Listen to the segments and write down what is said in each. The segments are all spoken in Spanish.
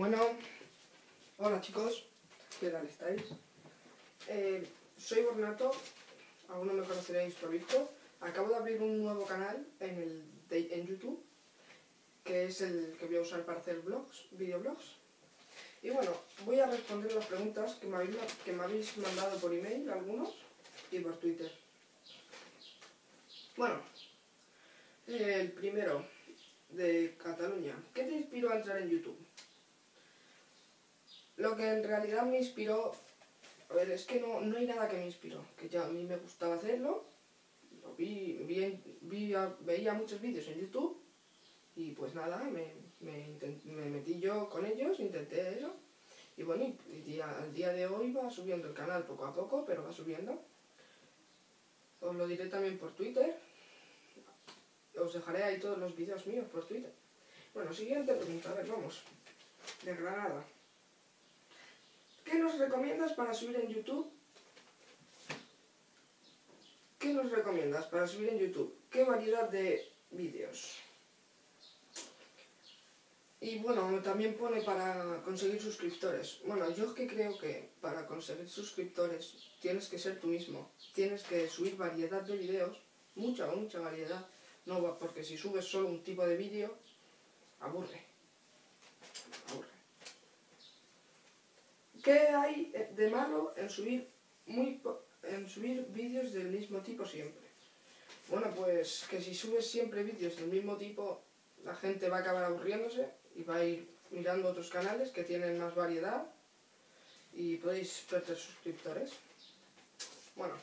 Bueno, hola chicos, ¿qué tal estáis? Eh, soy Bornato, algunos me conoceréis por visto. Acabo de abrir un nuevo canal en, YouTube, que es el que voy a usar para hacer videoblogs. Y bueno, voy a responder las preguntas que me habéis, que me habéis mandado por email, algunos, y por Twitter. Bueno, el primero, de Cataluña. ¿Qué te inspiró a entrar en YouTube? Lo que en realidad me inspiró... A ver, es que no, no hay nada que me inspiró. Que ya a mí me gustaba hacerlo. Lo vi, veía muchos vídeos en YouTube. Y pues nada, me, metí yo con ellos, intenté eso. Y bueno, y, al día de hoy va subiendo el canal poco a poco, pero va subiendo. Os lo diré también por Twitter os dejaré ahí todos los vídeos míos por Twitter. Bueno, siguiente pregunta, a ver, vamos. De Granada. ¿Qué nos recomiendas para subir en YouTube? ¿Qué nos recomiendas para subir en YouTube? ¿Qué variedad de vídeos? Y bueno, también pone para conseguir suscriptores. Bueno, yo que creo que para conseguir suscriptores tienes que ser tú mismo. Tienes que subir variedad de vídeos, mucha, mucha variedad. No, porque si subes solo un tipo de vídeo. Aburre. ¿Qué hay de malo en subir, muy, en subir vídeos del mismo tipo siempre? Bueno, pues que si subes siempre vídeos del mismo tipo, la gente va a acabar aburriéndose y va a ir mirando otros canales que tienen más variedad y podéis perder suscriptores. Bueno,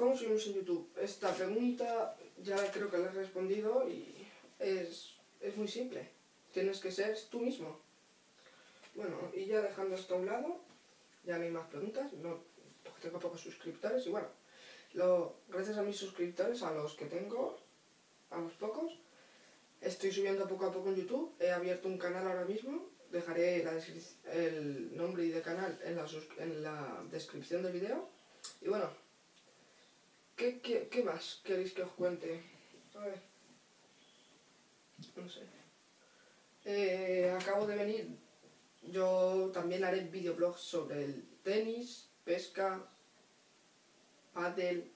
¿Cómo subimos en YouTube? Esta pregunta ya creo que la he respondido y es, muy simple. Tienes que ser tú mismo. Bueno, y ya dejando esto a un lado, ya no hay más preguntas, no, porque tengo pocos suscriptores y bueno, lo, gracias a mis suscriptores, a los que tengo, a los pocos, estoy subiendo poco a poco en YouTube, he abierto un canal ahora mismo, dejaré el nombre y de canal en la, en la descripción del video y bueno, ¿Qué, más queréis que os cuente? A ver. No sé. Eh, acabo de venir. Yo también haré videoblogs sobre el tenis, pesca, pádel,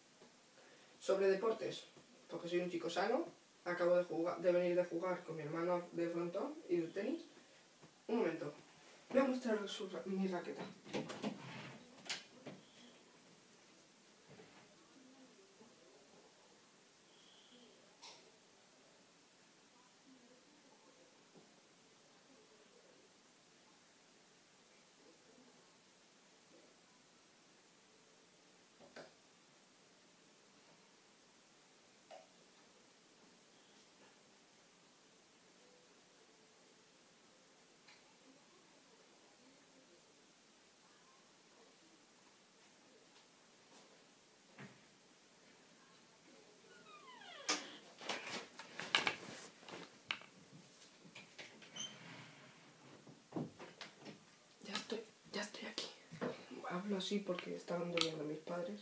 sobre deportes, porque soy un chico sano. Acabo de, jugar, de venir de jugar con mi hermano de frontón y de tenis. Un momento. Voy a mostrar mi raqueta. Hablo así porque estaban durmiendo mis padres.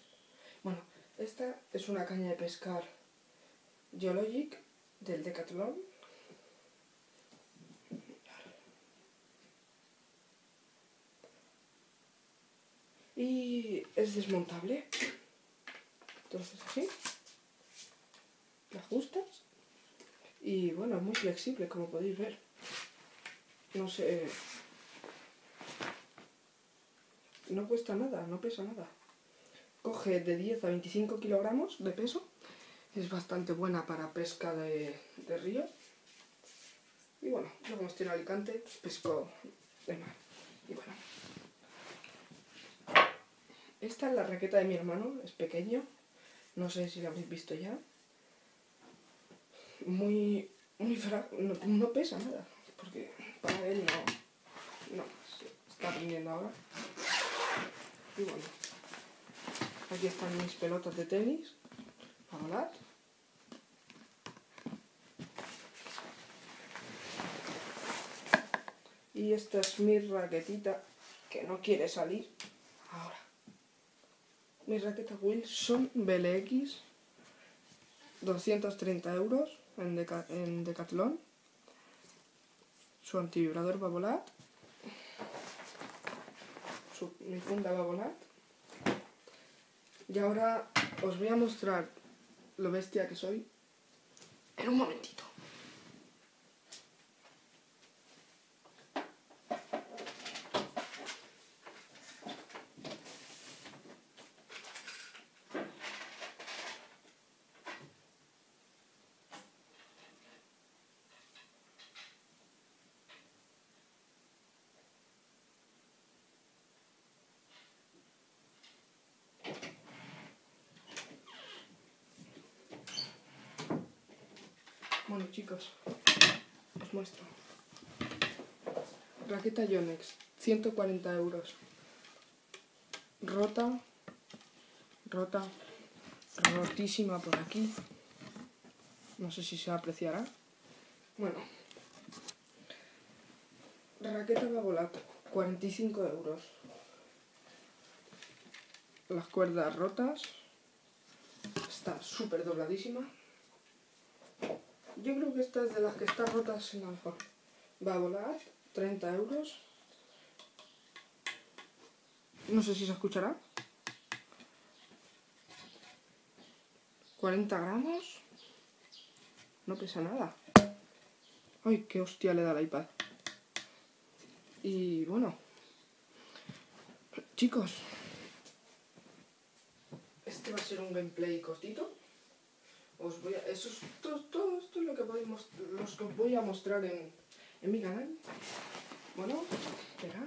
Bueno, esta es una caña de pescar Geologic del Decathlon. Y es desmontable. Entonces así. La ajustas. Y bueno, es muy flexible como podéis ver. No sé no cuesta nada, no pesa nada. Coge de 10 a 25 kilogramos de peso. Es bastante buena para pesca de, río. Y bueno, yo como estoy en Alicante, pesco de mar. Y bueno. Esta es la raqueta de mi hermano, es pequeño. No sé si la habéis visto ya. Muy, muy no, pesa nada, porque para él no, no, está aprendiendo ahora. Y bueno, aquí están mis pelotas de tenis para volar. Y esta es mi raquetita que no quiere salir ahora. Mi raqueta Wilson BLX, 230 euros en, Deca en Decathlon. su antivibrador va a volar, mi funda va a volar. Y ahora os voy a mostrar lo bestia que soy en un momentito. Bueno chicos, os muestro. Raqueta Yonex, 140 euros. Rota, rota, rotísima por aquí. No sé si se apreciará. Bueno. Raqueta Babolat, 45 euros. Las cuerdas rotas. Está súper dobladísima. Yo creo que esta es de las que están rotas en alfa. Va a volar 30 euros. No sé si se escuchará. 40 gramos. No pesa nada. Ay, qué hostia le da el iPad. Y bueno. Chicos. Este va a ser un gameplay cortito os voy a, eso es, todo, todo, esto es lo que, podemos, los voy a mostrar en, en mi canal. Bueno, espera.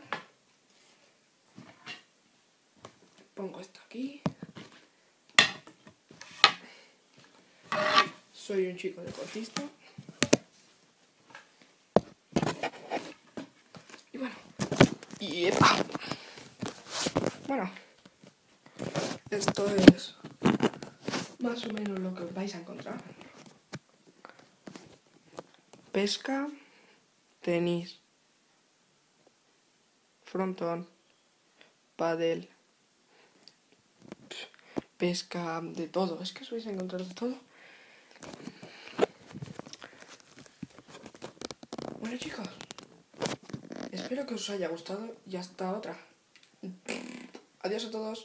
Pongo esto aquí. Soy un chico deportista. Y bueno. Y ¡epa! Bueno. Esto es más o menos lo que vais a encontrar. Pesca, tenis, frontón, padel, pesca, de todo. Es que os vais a encontrar de todo. Bueno chicos, espero que os haya gustado y hasta otra. Adiós a todos.